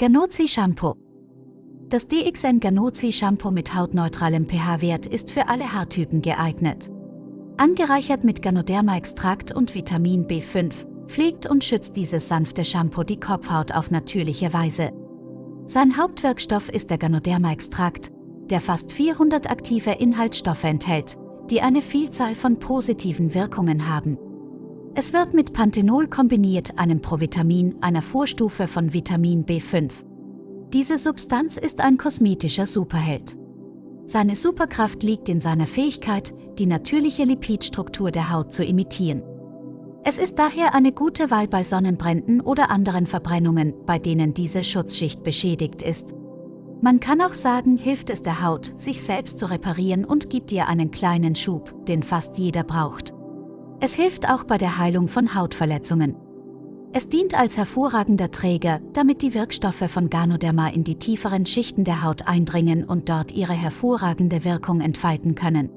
Ganozi Shampoo. Das DXN Ganozi Shampoo mit hautneutralem pH-Wert ist für alle Haartypen geeignet. Angereichert mit Ganoderma-Extrakt und Vitamin B5 pflegt und schützt dieses sanfte Shampoo die Kopfhaut auf natürliche Weise. Sein Hauptwirkstoff ist der Ganoderma-Extrakt, der fast 400 aktive Inhaltsstoffe enthält, die eine Vielzahl von positiven Wirkungen haben. Es wird mit Panthenol kombiniert, einem Provitamin, einer Vorstufe von Vitamin B5. Diese Substanz ist ein kosmetischer Superheld. Seine Superkraft liegt in seiner Fähigkeit, die natürliche Lipidstruktur der Haut zu imitieren. Es ist daher eine gute Wahl bei Sonnenbränden oder anderen Verbrennungen, bei denen diese Schutzschicht beschädigt ist. Man kann auch sagen, hilft es der Haut, sich selbst zu reparieren und gibt ihr einen kleinen Schub, den fast jeder braucht. Es hilft auch bei der Heilung von Hautverletzungen. Es dient als hervorragender Träger, damit die Wirkstoffe von Ganoderma in die tieferen Schichten der Haut eindringen und dort ihre hervorragende Wirkung entfalten können.